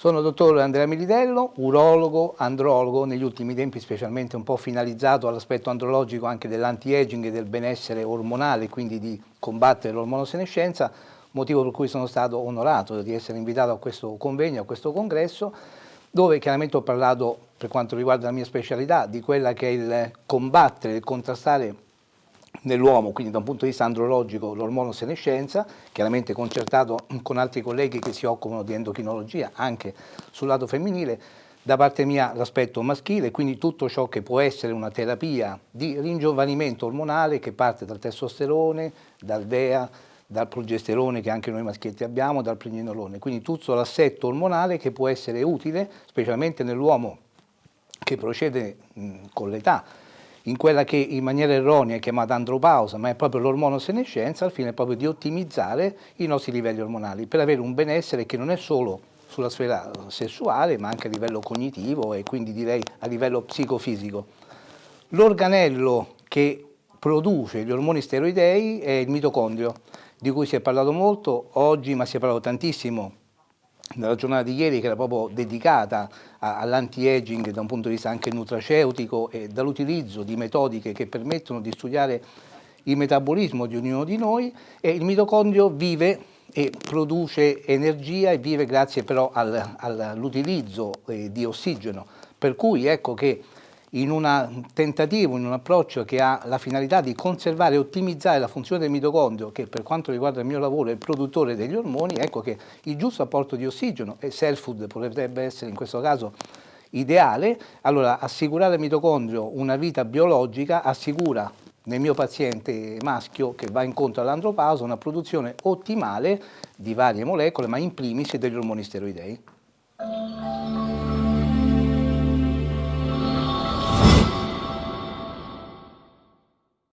Sono dottor Andrea Milidello, urologo, andrologo, negli ultimi tempi specialmente un po' finalizzato all'aspetto andrologico anche dell'anti-aging e del benessere ormonale, quindi di combattere l'ormonosenescenza, motivo per cui sono stato onorato di essere invitato a questo convegno, a questo congresso, dove chiaramente ho parlato, per quanto riguarda la mia specialità, di quella che è il combattere, il contrastare nell'uomo, quindi da un punto di vista andrologico, l'ormonosenescenza, chiaramente concertato con altri colleghi che si occupano di endocrinologia anche sul lato femminile, da parte mia l'aspetto maschile, quindi tutto ciò che può essere una terapia di ringiovanimento ormonale che parte dal testosterone, dal DEA, dal progesterone che anche noi maschietti abbiamo, dal pregnenolone, quindi tutto l'assetto ormonale che può essere utile, specialmente nell'uomo che procede mh, con l'età, in quella che in maniera erronea è chiamata andropausa, ma è proprio l'ormonosenescenza, al fine proprio di ottimizzare i nostri livelli ormonali, per avere un benessere che non è solo sulla sfera sessuale, ma anche a livello cognitivo e quindi direi a livello psicofisico. L'organello che produce gli ormoni steroidei è il mitocondrio, di cui si è parlato molto oggi, ma si è parlato tantissimo nella giornata di ieri che era proprio dedicata all'anti-aging da un punto di vista anche nutraceutico e dall'utilizzo di metodiche che permettono di studiare il metabolismo di ognuno di noi e il mitocondrio vive e produce energia e vive grazie però all'utilizzo eh, di ossigeno. Per cui ecco che in un tentativo, in un approccio che ha la finalità di conservare e ottimizzare la funzione del mitocondrio, che per quanto riguarda il mio lavoro è il produttore degli ormoni, ecco che il giusto apporto di ossigeno e self food potrebbe essere in questo caso ideale, allora assicurare al mitocondrio una vita biologica assicura nel mio paziente maschio che va incontro all'andropausa una produzione ottimale di varie molecole, ma in primis degli ormoni steroidei.